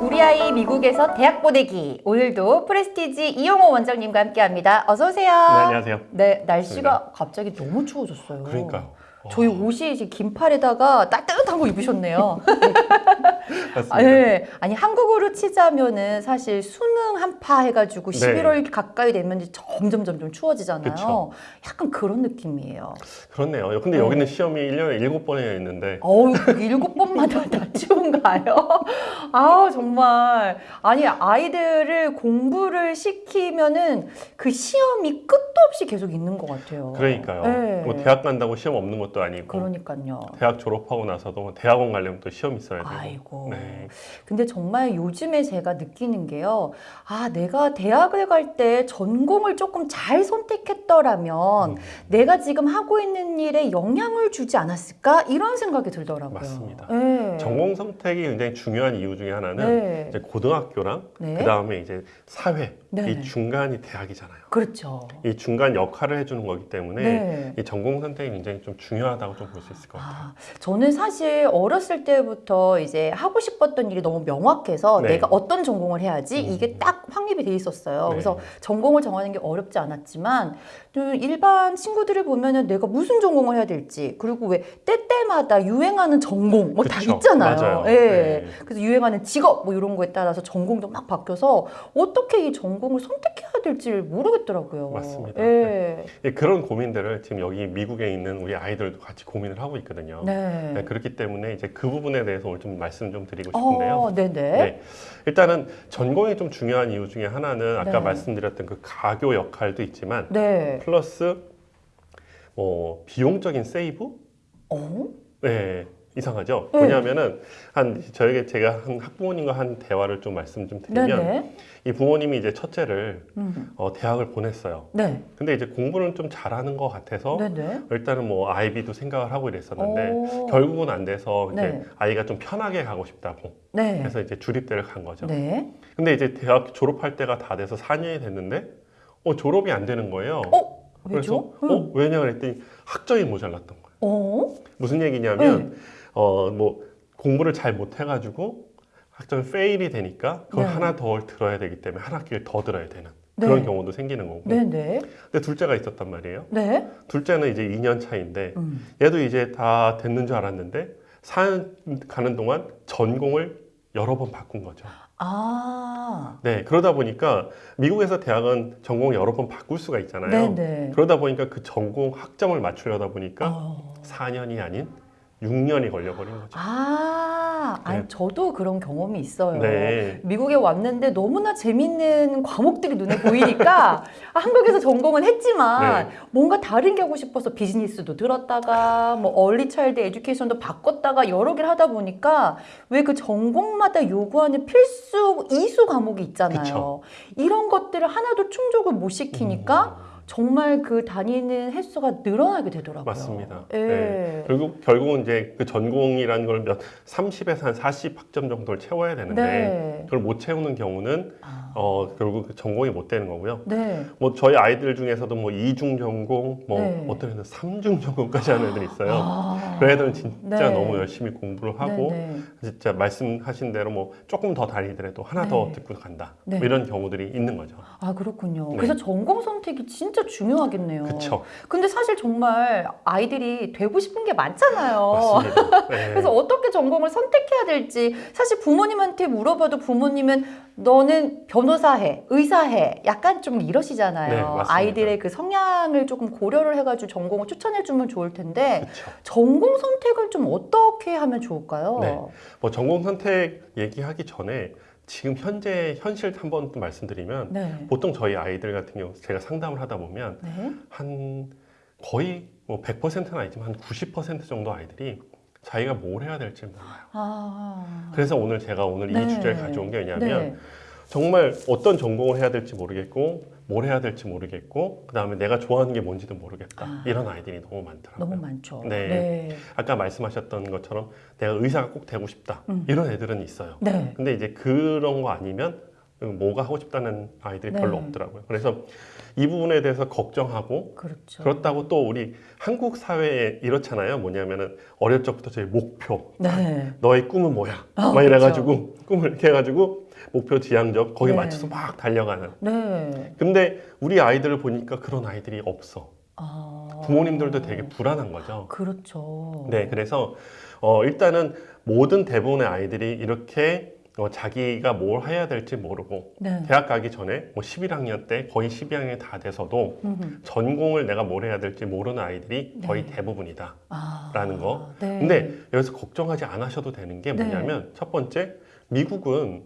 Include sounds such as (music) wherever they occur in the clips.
우리 아이 미국에서 대학 보내기 오늘도 프레스티지 이용호 원장님과 함께합니다. 어서 오세요. 네, 안녕하세요. 네, 날씨가 갑자기 너무 추워졌어요. 그러니까요. 저희 어, 옷이 지금 긴팔에다가 따뜻한 거 입으셨네요. (laughs) 맞습니다. 아, 네. 아니 한국으로 치자면은 사실 수능 한파 해가지고 네. 11월 가까이 되면 이제 점점 점점 추워지잖아요. 그쵸. 약간 그런 느낌이에요. 그렇네요. 근데 네. 여기는 시험이 1년에 7번이나 있는데 어우 일곱 번마다 (laughs) 다 추운가요? 아 정말 아니 아이들을 공부를 시키면은 그 시험이 끝도 없이 계속 있는 것 같아요. 그러니까요. 네. 뭐 대학 간다고 시험 없는 것도 아니고 그러니까요. 대학 졸업하고 나서도 뭐 대학원 가려면 또 시험 있어야 되고. 아이고. 네. 근데 정말 요즘에 제가 느끼는 게요. 아, 내가 대학을 갈 때 전공을 조금 잘 선택했더라면 음, 내가 지금 하고 있는 일에 영향을 주지 않았을까? 이런 생각이 들더라고요. 맞습니다. 네. 전공 선택이 굉장히 중요한 이유 중에 하나는 네. 이제 고등학교랑 네. 그 다음에 이제 사회 네. 이 중간이 대학이잖아요. 그렇죠. 이 중간 역할을 해주는 거기 때문에 네. 이 전공 선택이 굉장히 좀 중요 하다고 좀 볼 수 있을 것 같아요. 아, 저는 사실 어렸을 때부터 이제 하고 싶었던 일이 너무 명확해서 네. 내가 어떤 전공을 해야지 음. 이게 딱 확립이 돼 있었어요. 네. 그래서 전공을 정하는 게 어렵지 않았지만 좀 일반 친구들을 보면은 내가 무슨 전공을 해야 될지 그리고 왜 때때마다 유행하는 전공 뭐 다. 있잖아요. 예. 네. 그래서 유행하는 직업 뭐 이런 거에 따라서 전공도 막 바뀌어서 어떻게 이 전공을 선택해야 될지 모르겠더라고요. 맞습니다. 예. 예, 그런 고민들을 지금 여기 미국에 있는 우리 아이들 도 같이 고민을 하고 있거든요. 네. 네, 그렇기 때문에 이제 그 부분에 대해서 오늘 좀 말씀 좀 드리고 싶은데요. 어, 네네. 네. 일단은 전공이 좀 중요한 이유 중에 하나는 아까 네. 말씀드렸던 그 가교 역할도 있지만 네. 플러스 뭐 비용적인 세이브? 어? 네. 이상하죠? 네. 뭐냐면은 한 저에게 제가 한 학부모님과 한 대화를 좀 말씀 좀 드리면 네네. 이 부모님이 이제 첫째를 음. 어, 대학을 보냈어요. 네. 근데 이제 공부는 좀 잘하는 것 같아서 네네. 일단은 뭐 아이비도 생각을 하고 이랬었는데 오. 결국은 안 돼서 이제 네. 아이가 좀 편하게 가고 싶다고 네. 그래서 이제 주립대를 간 거죠. 네. 근데 이제 대학 졸업할 때가 다 돼서 4년이 됐는데 어 졸업이 안 되는 거예요. 어? 왜죠? 그래서 어 왜냐 그랬더니 학점이 모자랐던 거예요. 어? 무슨 얘기냐면 네. 어뭐 공부를 잘 못해가지고 학점이 페일이 되니까 그걸 네. 하나 더 들어야 되기 때문에 한 학기를 더 들어야 되는 네. 그런 경우도 생기는 거고. 네네. 근데 둘째가 있었단 말이에요. 네. 둘째는 이제 2년 차인데 음. 얘도 이제 다 됐는 줄 알았는데 4년 가는 동안 전공을 여러 번 바꾼 거죠. 아. 네, 그러다 보니까 미국에서 대학은 전공을 여러 번 바꿀 수가 있잖아요. 네네. 그러다 보니까 그 전공 학점을 맞추려다 보니까 어. 4년이 아닌 6년이 걸려버린 거죠. 아, 아니 네. 저도 그런 경험이 있어요. 네. 미국에 왔는데 너무나 재밌는 과목들이 눈에 보이니까 아, (laughs) 한국에서 전공은 했지만 네. 뭔가 다른 게 하고 싶어서 비즈니스도 들었다가 뭐 얼리 차일드 에듀케이션도 바꿨다가 여러 개를 하다 보니까 왜 그 전공마다 요구하는 필수 이수 과목이 있잖아요. 그쵸. 이런 것들을 하나도 충족을 못 시키니까 음, 정말 그 다니는 횟수가 늘어나게 되더라고요. 맞습니다. 예. 네. 결국 결국은 이제 그 전공이라는 걸 몇 30에서 한 40 학점 정도를 채워야 되는데 네. 그걸 못 채우는 경우는 아, 어 결국 그 전공이 못 되는 거고요. 네. 뭐 저희 아이들 중에서도 뭐 이중 전공, 뭐 네. 어떤 애들은 삼중 전공까지 하는 애들이 있어요. 아. 그 애들은 진짜 네. 너무 열심히 공부를 하고 네, 네. 진짜 말씀하신 대로 뭐 조금 더 다니더라도 하나 더 네. 듣고 간다 네. 뭐 이런 경우들이 있는 거죠. 아 그렇군요. 네. 그래서 전공 선택이 진짜 중요하겠네요. 그렇죠, 근데 사실 정말 아이들이 되고 싶은 게 많잖아요. (laughs) 네. 그래서 어떻게 전공을 선택해야 될지 사실 부모님한테 물어봐도 부모님은 너는 변호사 해, 의사 해, 약간 좀 이러시잖아요. 네. 아이들의 그 성향을 조금 고려를 해가지고 전공을 추천해 주면 좋을 텐데 그렇죠. 전공 선택을 좀 어떻게 하면 좋을까요? 네. 뭐 전공 선택 얘기하기 전에 지금 현재 현실 한번 또 말씀드리면 네. 보통 저희 아이들 같은 경우 제가 상담을 하다 보면 네. 한 거의 뭐 100%는 아니지만 한 90% 정도 아이들이 자기가 뭘 해야 될지 몰라요. 아. 그래서 오늘 제가 오늘 네. 이 주제를 가져온 게 왜냐면 네. 정말 어떤 전공을 해야 될지 모르겠고 뭘 해야 될지 모르겠고 그 다음에 내가 좋아하는 게 뭔지도 모르겠다 아. 이런 아이들이 너무 많더라고요. 너무 많죠. 네. 네. 아까 말씀하셨던 것처럼 내가 의사가 꼭 되고 싶다 음. 이런 애들은 있어요. 네. 근데 이제 그런 거 아니면 뭐가 하고 싶다는 아이들이 네. 별로 없더라고요. 그래서 이 부분에 대해서 걱정하고 그렇죠. 그렇다고 또 우리 한국 사회에 이렇잖아요. 뭐냐면은 어릴 적부터 저희 목표, 네. 너의 꿈은 뭐야? 아, 막 이래가지고 꿈을 이렇게 해가지고 목표 지향적 거기에 네. 맞춰서 막 달려가는. 네. 근데 우리 아이들을 보니까 그런 아이들이 없어. 아. 부모님들도 되게 불안한 거죠. 그렇죠. 네, 그래서 어, 일단은 모든 대부분의 아이들이 이렇게 어, 자기가 뭘 해야 될지 모르고 네. 대학 가기 전에 뭐 11학년 때 거의 12학년이 다 돼서도 음. 전공을 내가 뭘 해야 될지 모르는 아이들이 거의 네. 대부분이다. 아. 라는 거. 네. 근데 여기서 걱정하지 않으셔도 되는 게 네. 뭐냐면 첫 번째 미국은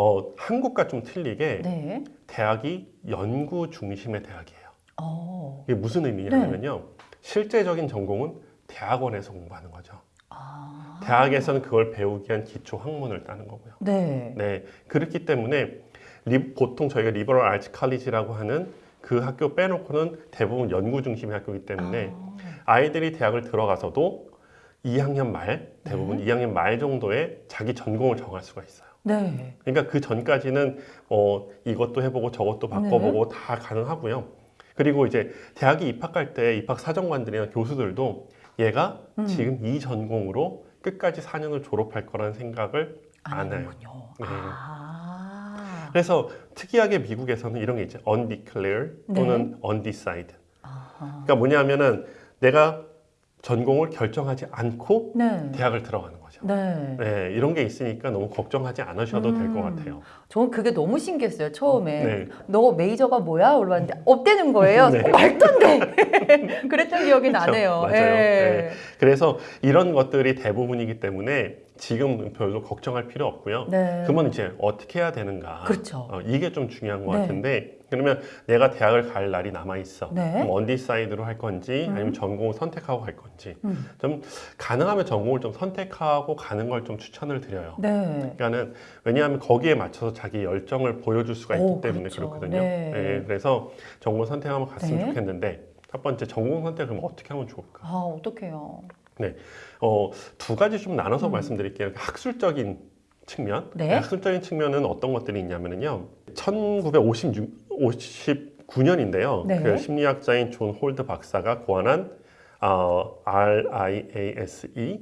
어, 한국과 좀 틀리게 네. 대학이 연구 중심의 대학이에요. 어. 이게 무슨 의미냐면요. 실제적인 전공은 대학원에서 공부하는 거죠. 아. 대학에서는 그걸 배우기 위한 기초 학문을 따는 거고요. 네. 네, 그렇기 때문에 리- 보통 저희가 리버럴 아츠 칼리지라고 하는 그 학교 빼놓고는 대부분 연구 중심의 학교이기 때문에 아. 아이들이 대학을 들어가서도 2학년 말 네. 대부분 2학년 말 정도에 자기 전공을 정할 수가 있어요. 네. 그러니까 그 전까지는 어, 이것도 해보고 저것도 바꿔보고 다 가능하고요. 그리고 이제 대학에 입학할 때 입학 사정관들이나 교수들도 얘가 음. 지금 이 전공으로 끝까지 4년을 졸업할 거라는 생각을 안 안 해요. 네. 아. 그래서 특이하게 미국에서는 이런 게 있죠. undeclared 또는 undecided. 아하. 그러니까 뭐냐면은 내가 전공을 결정하지 않고 네. 대학을 들어가는 거죠. 네. 네, 이런 게 있으니까 너무 걱정하지 않으셔도 될것 음. 같아요. 저는 그게 너무 신기했어요. 처음에 네. 너 major가 뭐야? 올라왔는데 없대는 거예요. 네. 어, (laughs) 말도 안 돼. (laughs) 그랬던 기억이 나네요. 맞아요. 예. 네. 그래서 이런 것들이 대부분이기 때문에 지금 별로 걱정할 필요 없고요. 네. 그러면 이제 어떻게 해야 되는가? 그렇죠. 어, 이게 좀 중요한 것 네. 같은데 그러면 내가 대학을 갈 날이 남아 있어. 네. 그럼 undecided로 할 건지 음. 아니면 전공을 선택하고 갈 건지 음. 좀 가능하면 전공을 좀 선택하고 가는 걸 좀 추천을 드려요. 네. 그러니까는 왜냐하면 거기에 맞춰서 자기 열정을 보여줄 수가 있기 오, 때문에 그렇죠. 그렇거든요 네. 그래서 전공 선택하면 갔으면 네. 좋겠는데 첫 번째 전공 선택을 그럼 어떻게 하면 좋을까? 아, 어떡해요. 어, 두 가지 좀 나눠서 음. 말씀드릴게요. 학술적인 측면. 네. 학술적인 측면은 어떤 것들이 있냐면요. 1956, 59년인데요. 네. 그 심리학자인 존 홀랜드 박사가 고안한 어, RIASE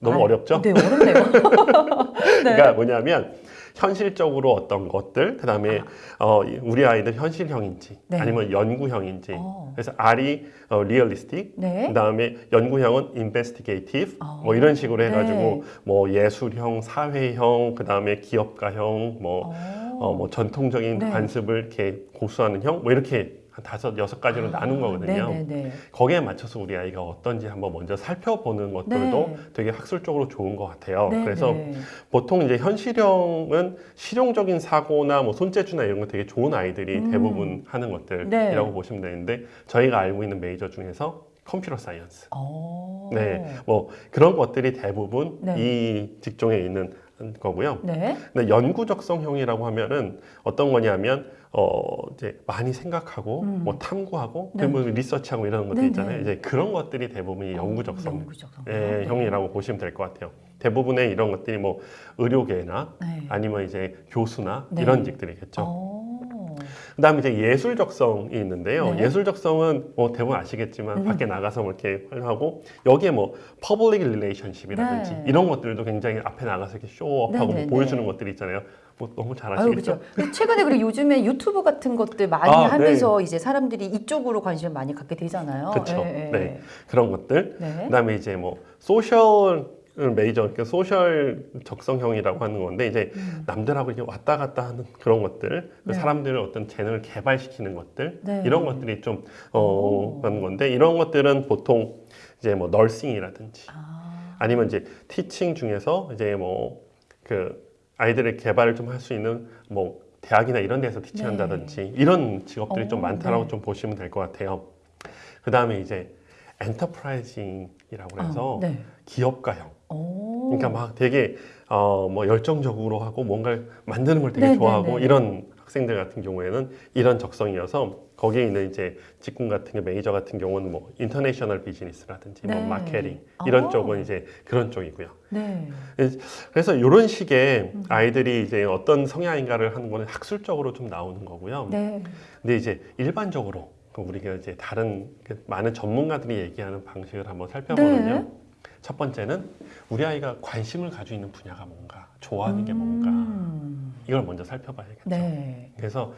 너무 아, 어렵죠? 네, 어렵네요. (laughs) 네. 그러니까 뭐냐면 현실적으로 어떤 것들, 그 다음에 어, 우리 아이들 현실형인지 네. 아니면 연구형인지. 어. 그래서 R이 어, realistic, 네. 그 다음에 연구형은 investigative, 어. 뭐 이런 식으로 해가지고 네. 뭐 예술형, 사회형, 그 다음에 기업가형, 뭐, 어. 어, 뭐 전통적인 네. 관습을 이렇게 고수하는 형, 뭐 이렇게 한 다섯 여섯 가지로 나눈 거거든요. 아, 네네네. 거기에 맞춰서 우리 아이가 어떤지 한번 먼저 살펴보는 것들도 네. 되게 학술적으로 좋은 것 같아요. 네, 그래서 네. 보통 이제 현실형은 실용적인 사고나 뭐 손재주나 이런 거 되게 좋은 아이들이 음. 대부분 하는 것들이라고 네. 보시면 되는데 저희가 알고 있는 메이저 중에서 computer science. 어. 네, 뭐 그런 것들이 대부분 네. 이 직종에 있는 거고요. 네. 근데 연구적성형이라고 하면은 어떤 거냐면 어 이제 많이 생각하고 음. 뭐 탐구하고 네. 그리고 리서치하고 이런 것들 네, 있잖아요. 네. 이제 그런 것들이 대부분 이 연구적성 연구적성. 예, 네. 형이라고 보시면 될 것 같아요. 대부분의 이런 것들이 뭐 의료계나 네. 아니면 이제 교수나 네. 이런 직들이겠죠. 어. 그 다음에 이제 예술적성이 있는데요. 네. 예술적성은 뭐 대부분 아시겠지만 음. 밖에 나가서 뭐 이렇게 하고 여기에 뭐 public relationship이라든지 네. 이런 것들도 굉장히 앞에 나가서 이렇게 show up하고 네, 네, 뭐 보여주는 네. 것들이 있잖아요. 뭐 너무 잘 아유, 아시겠죠? 그죠. 최근에 그리고 요즘에 유튜브 같은 것들 많이 아, 하면서 이제 사람들이 이쪽으로 관심을 많이 갖게 되잖아요. 예. 네. 그런 것들. 네. 그다음에 이제 뭐 social major, 그러니까 social 적성형이라고 하는 건데 이제 음. 남들하고 이렇게 왔다 갔다 하는 그런 것들, 그 네. 사람들을 어떤 재능을 개발시키는 것들, 네. 이런 것들이 좀 오. 어, 하는 건데 이런 것들은 보통 이제 뭐 nursing이라든지 아. 아니면 이제 teaching 중에서 이제 뭐 그 아이들의 개발을 좀 할 수 있는 뭐 대학이나 이런 데서 teaching한다든지 이런 직업들이 좀 오, 많다라고 네. 좀 보시면 될 것 같아요. 그 다음에 이제 enterprising이라고 해서 아, 네. 기업가형. 오. 그러니까 막 되게 어 뭐 열정적으로 하고 뭔가를 만드는 걸 되게 네, 네, 좋아하고 네. 이런 학생들 같은 경우에는 이런 적성이어서 거기에 있는 이제 직군 같은 게 메이저 같은 경우는 뭐 international business라든지 네. 뭐 마케팅 이런 아. 쪽은 이제 그런 쪽이고요. 네. 그래서 이런 식의 음. 아이들이 이제 어떤 성향인가를 하는 거는 학술적으로 좀 나오는 거고요. 네. 근데 이제 일반적으로 그 우리가 이제 다른 그 많은 전문가들이 얘기하는 방식을 한번 살펴보면요. 네. 첫 번째는 우리 아이가 관심을 가지고 있는 분야가 뭔가, 좋아하는 게 뭔가 음. 이걸 먼저 살펴봐야겠죠. 네. 그래서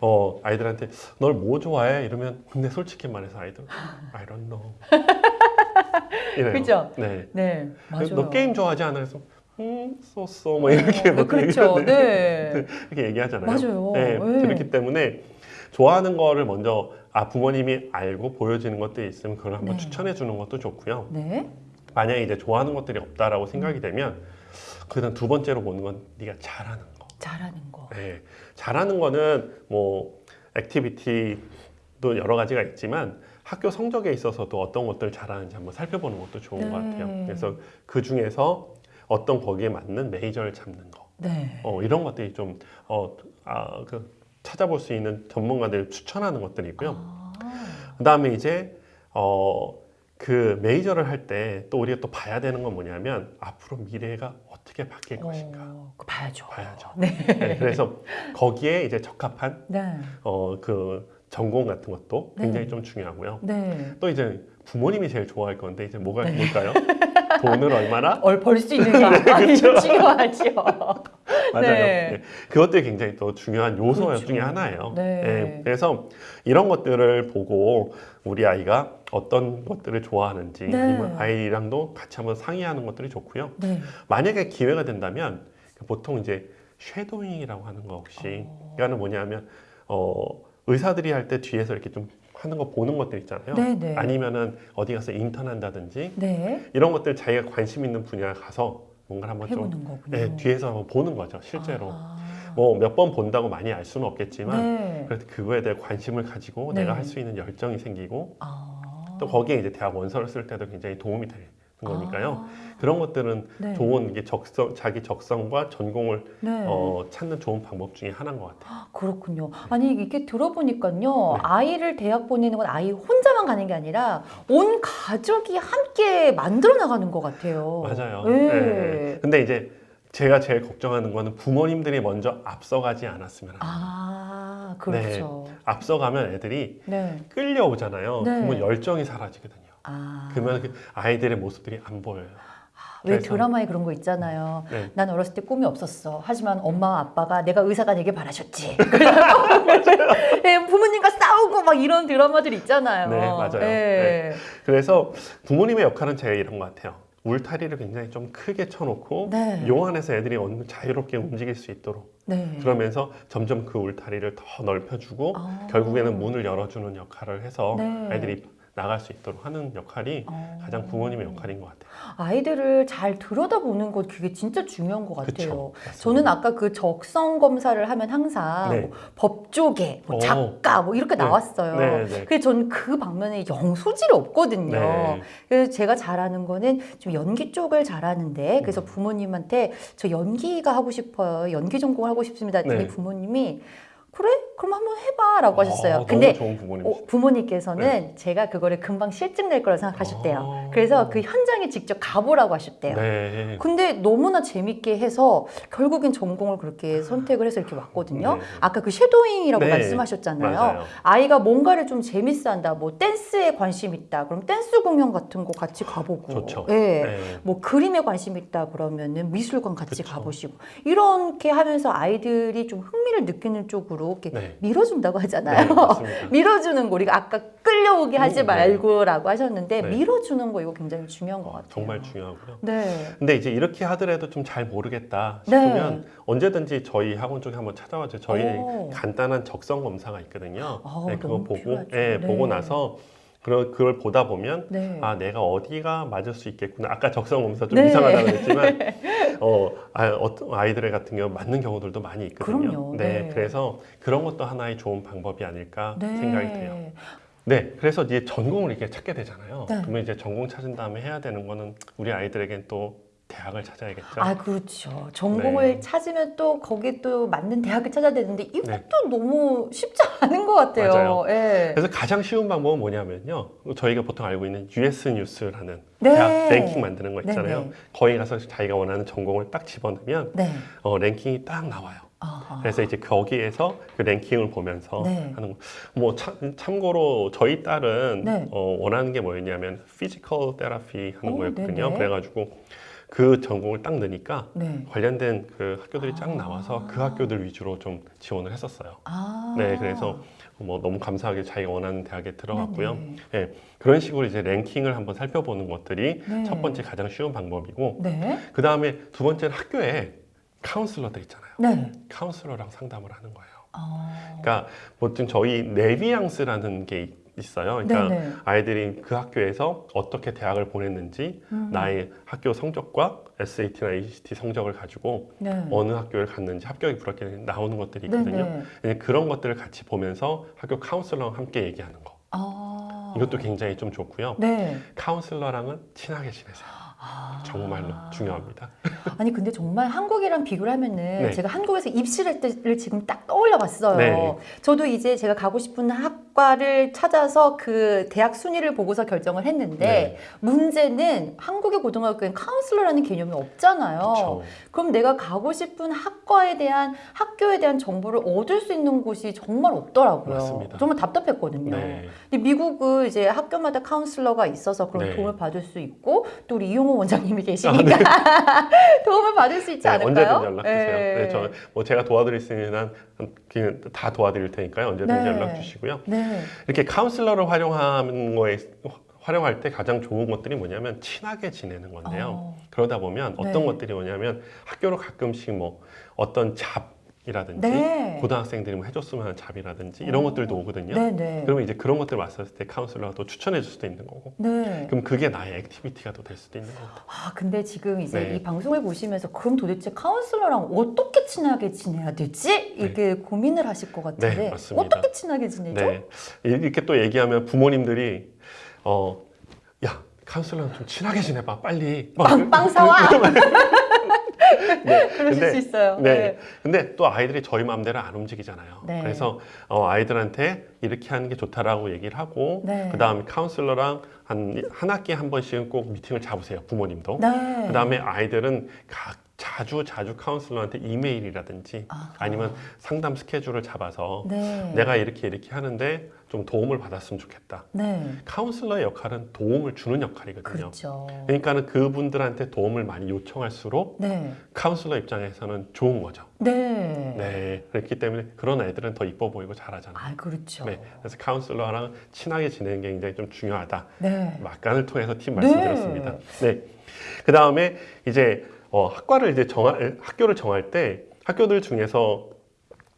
어, 아이들한테 널 뭐 좋아해? 이러면 근데 솔직히 말해서 아이들 I don't know. (laughs) 이래요. 그죠? 네. 네. 맞아요. 너 게임 좋아하지 않아? 그래서 음, 쏘쏘 뭐 이렇게 어, 뭐 그렇죠. 얘기를- 네. 이렇게 얘기하잖아요. 맞아요. 네, 네. 그렇기 때문에 좋아하는 거를 먼저 아 부모님이 알고 보여지는 것들이 있으면 그걸 한번 네. 추천해 주는 것도 좋고요. 네. 만약에 이제 좋아하는 것들이 없다라고 생각이 되면 그다음 두 번째로 보는 건 네가 잘하는 거. 잘하는 거. 네, 잘하는 거는 뭐 activity도 여러 가지가 있지만 학교 성적에 있어서도 어떤 것들 잘하는지 한번 살펴보는 것도 좋은 네. 것 같아요. 그래서 그 중에서 어떤 거기에 맞는 major를 잡는 거. 네. 어, 이런 것들이 좀 어, 아, 그 찾아볼 수 있는 전문가들 추천하는 것들이 있고요. 아. 그다음에 이제 어, 그 메이저를 할 때 또 우리가 또 봐야 되는 건 뭐냐면 앞으로 미래가 어떻게 바뀔 것인가 어, 그거 봐야죠. 봐야죠. 네. 네, 그래서 거기에 이제 적합한 네. 어, 그 전공 같은 것도 네. 굉장히 좀 중요하고요. 네. 또 이제 부모님이 제일 좋아할 건데 이제 뭐가 뭘까요? (laughs) 돈을 얼마나 얼벌수 있는가? 아니, 중요하죠. (laughs) 맞아요. 네. 네. 그것들이 굉장히 또 중요한 요소 그렇죠. 중에 하나예요. 네. 그래서 이런 것들을 보고 우리 아이가 어떤 것들을 좋아하는지 네. 아니면 아이랑도 같이 한번 상의하는 것들이 좋고요. 네. 만약에 기회가 된다면 보통 이제 쉐도잉이라고 하는 거 혹시 어. 그거는 뭐냐면 어, 의사들이 할 때 뒤에서 이렇게 좀 하는 거 보는 것들 있잖아요. 네, 네. 아니면은 어디 가서 인턴한다든지 네. 이런 것들 자기가 관심 있는 분야 가서 뭔가 한번 좀. 네, 뒤에서 한번 보는 거죠, 실제로. 아. 뭐몇 번 본다고 많이 알 수는 없겠지만 네. 그래도 그거에 대해 관심을 가지고 네. 내가 할 수 있는 열정이 생기고 아. 또 거기에 이제 대학 원서를 쓸 때도 굉장히 도움이 되는 거니까요. 아. 그런 것들은 네. 좋은 이게 적성 자기 적성과 전공을 네. 어, 찾는 좋은 방법 중에 하나인 것 같아요. 그렇군요. 아니 이게 들어보니까요. 네. 아이를 대학 보내는 건 아이 혼자만 가는 게 아니라 온 가족이 함께 만들어 나가는 것 같아요. 맞아요. 네. 네. 근데 이제 제가 제일 걱정하는 거는 부모님들이 먼저 앞서가지 않았으면 합니다. 아 그렇죠. 앞서가면 애들이 네. 끌려오잖아요. 네. 그러면 열정이 사라지거든요. 아. 그러면 그 아이들의 모습들이 안 보여요. 왜 그래서- 드라마에 그런 거 있잖아요. 네. 난 어렸을 때 꿈이 없었어. 하지만 엄마와 아빠가 내가 의사가 되길 바라셨지. (laughs) 네, 부모님과 싸우고 막 이런 드라마들 있잖아요. 네, 맞아요. 네. 그래서 부모님의 역할은 제가 이런 것 같아요. 울타리를 굉장히 좀 크게 쳐놓고 네. 요 안에서 애들이 자유롭게 움직일 수 있도록 네. 그러면서 점점 그 울타리를 더 넓혀주고 아. 결국에는 문을 열어주는 역할을 해서 네. 아이들이 나갈 수 있도록 하는 역할이 어. 가장 부모님의 역할인 것 같아요. 아이들을 잘 들여다보는 것 그게 진짜 중요한 것 같아요. 그쵸. 저는 아까 그 적성 검사를 하면 항상 네. 뭐 법조계, 뭐 오. 작가 뭐 이렇게 네. 나왔어요. 네, 네. 그래서 저는 그 방면에 영 소질이 없거든요. 네. 그래서 제가 잘하는 거는 좀 연기 쪽을 잘하는데 그래서 음. 부모님한테 저 연기가 하고 싶어요. 연기 전공을 하고 싶습니다. 네. 부모님이 그래? 그럼 한번 해봐라고 하셨어요. 어, 근데. 어, 부모님께서는 제가 그거를 금방 싫증 낼 거라 생각하셨대요. 어. 그래서 그 현장에 직접 가보라고 하셨대요. 네. 근데 너무나 재밌게 해서 결국엔 전공을 그렇게 선택을 해서 이렇게 왔거든요. 네. 아까 그 shadowing이라고 네. 말씀하셨잖아요. 맞아요. 아이가 뭔가를 좀 재밌어한다. 뭐 댄스에 관심 있다. 그럼 댄스 공연 같은 거 같이 가보고. 좋죠. 예. 네. 뭐 그림에 관심 있다 그러면은 미술관 같이 그쵸. 가보시고 이렇게 하면서 아이들이 좀 흥미를 느끼는 쪽으로 이렇게 네. 밀어준다고 하잖아요. 네. (laughs) 밀어주는 거 우리가 아까 끌려오게 하지 음, 네. 말고라고 하셨는데 네. 밀어주는 거 이거 굉장히 중요한 것 같아요. 정말 중요하고요. 네. 근데 이제 이렇게 하더라도 좀 잘 모르겠다 네. 싶으면 언제든지 저희 학원 쪽에 한번 찾아와 주세요. 저희 오. 간단한 적성 검사가 있거든요. 아, 네, 그거 보고 필요하죠. 네, 네. 보고 나서 그걸, 그걸 보다 보면 네. 아 내가 어디가 맞을 수 있겠구나. 아까 적성 검사 좀 네. 이상하다고 했지만 (laughs) 어, 아, 어떤 아이들의 같은 경우 맞는 경우들도 많이 있거든요. 그럼요. 네, 네. 그래서 그런 것도 하나의 좋은 방법이 아닐까 네. 생각이 돼요. 네, 그래서 이제 전공을 이렇게 찾게 되잖아요. 네. 그러면 이제 전공 찾은 다음에 해야 되는 거는 우리 아이들에겐 또 대학을 찾아야겠죠. 아, 그렇죠. 전공을 네. 찾으면 또 거기에 또 맞는 대학을 찾아야 되는데 이것도 네. 너무 쉽지 않은 것 같아요. 맞아요. 예. 그래서 가장 쉬운 방법은 뭐냐면요. 저희가 보통 알고 있는 US 뉴스라는 네. 대학 랭킹 만드는 거 있잖아요. 네, 네. 거기 가서 자기가 원하는 전공을 딱 집어넣으면 네. 어, 랭킹이 딱 나와요. 아하. 그래서 이제 거기에서 그 랭킹을 보면서 네. 하는 거. 뭐 참, 참고로 저희 딸은 네. 어, 원하는 게 뭐였냐면 physical therapy 하는 오, 거였거든요. 네네. 그래가지고 그 전공을 딱 넣으니까 네. 관련된 그 학교들이 쫙 아. 나와서 그 학교들 위주로 좀 지원을 했었어요. 아. 네, 그래서 뭐 너무 감사하게 자기가 원하는 대학에 들어갔고요. 네네. 예, 그런 식으로 이제 랭킹을 한번 살펴보는 것들이 네. 첫 번째 가장 쉬운 방법이고 네. 그 다음에 두 번째는 학교에 카운슬러들 있잖아요. 네. 카운슬러랑 상담을 하는 거예요. 아. 그러니까 보통 저희 네비앙스라는 게 있어요. 그러니까 네네. 아이들이 그 학교에서 어떻게 대학을 보냈는지 음. 나의 학교 성적과 SAT나 ACT 성적을 가지고 네. 어느 학교를 갔는지 합격이 불합격이 나오는 것들이 있거든요. 네네. 이제 그런 것들을 같이 보면서 학교 카운슬러랑 함께 얘기하는 거. 아. 이것도 굉장히 좀 좋고요. 네. 카운슬러랑은 친하게 지내세요. 아. 정말로 중요합니다. (laughs) 아니 근데 정말 한국이랑 비교를 하면은 네. 제가 한국에서 입시할 때를 지금 딱 떠올려 봤어요. 네. 저도 이제 제가 가고 싶은 학 과를 찾아서 그 대학 순위를 보고서 결정을 했는데 네. 문제는 한국의 고등학교엔 카운슬러라는 개념이 없잖아요. 그렇죠. 그럼 내가 가고 싶은 학과에 대한 학교에 대한 정보를 얻을 수 있는 곳이 정말 없더라고요. 맞습니다. 정말 답답했거든요. 네. 근데 미국은 이제 학교마다 카운슬러가 있어서 그런 네. 도움을 받을 수 있고 또 우리 이용호 원장님이 아, 계시니까 (laughs) 도움을 받을 수 있지 네, 않을까요? 언제든 연락 주세요. 네. 네, 저뭐 제가 도와드릴 수 있는 한 그냥 다 도와드릴 테니까요. 언제든지 네. 연락 주시고요. 네. 이렇게 카운슬러를 활용하는 거에 활용할 때 가장 좋은 것들이 뭐냐면 친하게 지내는 건데요. 어, 그러다 보면 어떤 네. 것들이 뭐냐면 학교로 가끔씩 뭐 어떤 job이라든지 네. 고등학생들이 뭐 해줬으면 하는 job이라든지 이런 어. 것들도 오거든요. 네네. 그러면 이제 그런 것들 왔을 때 카운슬러가 또 추천해 줄 수도 있는 거고 네. 그럼 그게 나의 activity가 또 될 수도 있는 거고 아 근데 지금 이제 네. 이 방송을 보시면서 그럼 도대체 카운슬러랑 어떻게 친하게 지내야 되지? 이렇게 고민을 하실 것 같은데 네, 맞습니다. 어떻게 친하게 지내죠? 네. 이렇게 또 얘기하면 부모님들이 어, 야, 카운슬러랑 좀 친하게 지내봐, 빨리. 막 빵, 빵 사와. 네. (laughs) 그러실 근데- 수 있어요. 네. 근데 또 아이들이 저희 마음대로 안 움직이잖아요. 네. 그래서 어, 아이들한테 이렇게 하는 게 좋다라고 얘기를 하고 네. 그 다음에 카운슬러랑 한, 한 학기에 한 번씩은 꼭 미팅을 잡으세요, 부모님도. 네. 그 다음에 아이들은 각 자주 자주 카운슬러한테 이메일이라든지 아하. 아니면 상담 스케줄을 잡아서 네. 내가 이렇게 이렇게 하는데 좀 도움을 받았으면 좋겠다. 네. 카운슬러의 역할은 도움을 주는 역할이거든요. 그렇죠. 그러니까는 그분들한테 도움을 많이 요청할수록 네. 카운슬러 입장에서는 좋은 거죠. 네. 네, 그렇기 때문에 그런 애들은 더 이뻐 보이고 잘하잖아요. 아, 그렇죠. 네, 그래서 카운슬러랑 친하게 지내는 게 굉장히 좀 중요하다. 네. 막간을 통해서 팁 네. 말씀드렸습니다. 네, 그 다음에 이제 어, 학과를 이제 정할 학교를 정할 때 학교들 중에서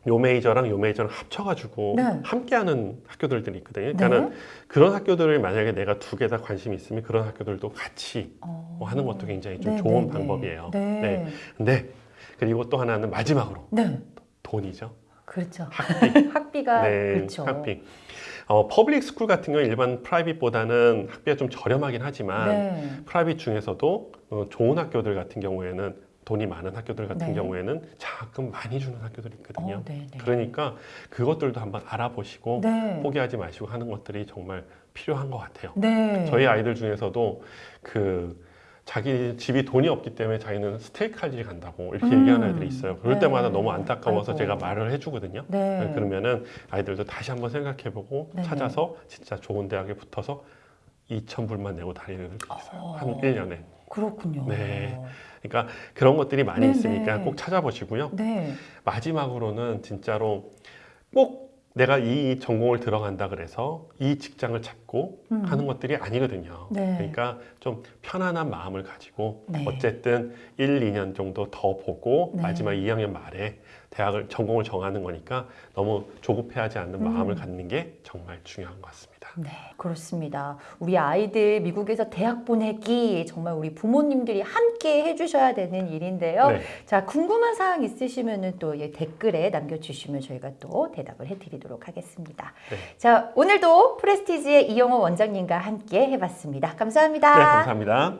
요 major랑 요 major랑 합쳐가지고 네. 함께하는 학교들이 있거든요. 그러니까는 네. 그런 학교들을 만약에 내가 두 개 다 관심이 있으면 그런 학교들도 같이 어. 뭐 하는 것도 굉장히 좀 네, 좋은 네, 방법이에요. 네. 네. 근데 그리고 또 하나는 마지막으로 네. 돈이죠. 그렇죠. 학비. (laughs) 학비가 네, 그렇죠. 학비. 어, public school 같은 경우 일반 private보다는 학비가 좀 저렴하긴 하지만 네. private 중에서도 어, 좋은 학교들 같은 경우에는 돈이 많은 학교들 같은 네. 경우에는 장학금 많이 주는 학교들이 있거든요. 어, 네, 네. 그러니까 그것들도 한번 알아보시고 네. 포기하지 마시고 하는 것들이 정말 필요한 것 같아요. 네. 저희 아이들 중에서도 그 자기 집이 돈이 없기 때문에 자기는 스테이크할지 간다고 이렇게 음. 얘기하는 애들이 있어요. 그럴 네. 때마다 너무 안타까워서 아이고. 제가 말을 해주거든요. 네. 네, 그러면은 아이들도 다시 한번 생각해보고 네네. 찾아서 진짜 좋은 대학에 붙어서 2,000불만 내고 다니는 애들도 있어요. 어. 한 1년에. 그렇군요. 네. 그러니까 그런 것들이 많이 네네. 있으니까 꼭 찾아보시고요. 네. 마지막으로는 진짜로 꼭 내가 이 전공을 들어간다 그래서 이 직장을 잡고 음. 하는 것들이 아니거든요. 네. 그러니까 좀 편안한 마음을 가지고 네. 어쨌든 1, 2년 정도 더 보고 네. 마지막 2학년 말에 대학을 전공을 정하는 거니까 너무 조급해하지 않는 음. 마음을 갖는 게 정말 중요한 것 같습니다. 있습니다. 네, 그렇습니다. 우리 아이들 미국에서 대학 보내기 정말 우리 부모님들이 함께 해주셔야 되는 일인데요. 네. 자, 궁금한 사항 있으시면 또 예, 댓글에 남겨주시면 저희가 또 대답을 해드리도록 하겠습니다. 네. 자, 오늘도 프레스티지의 이영호 원장님과 함께 해봤습니다. 감사합니다. 네, 감사합니다.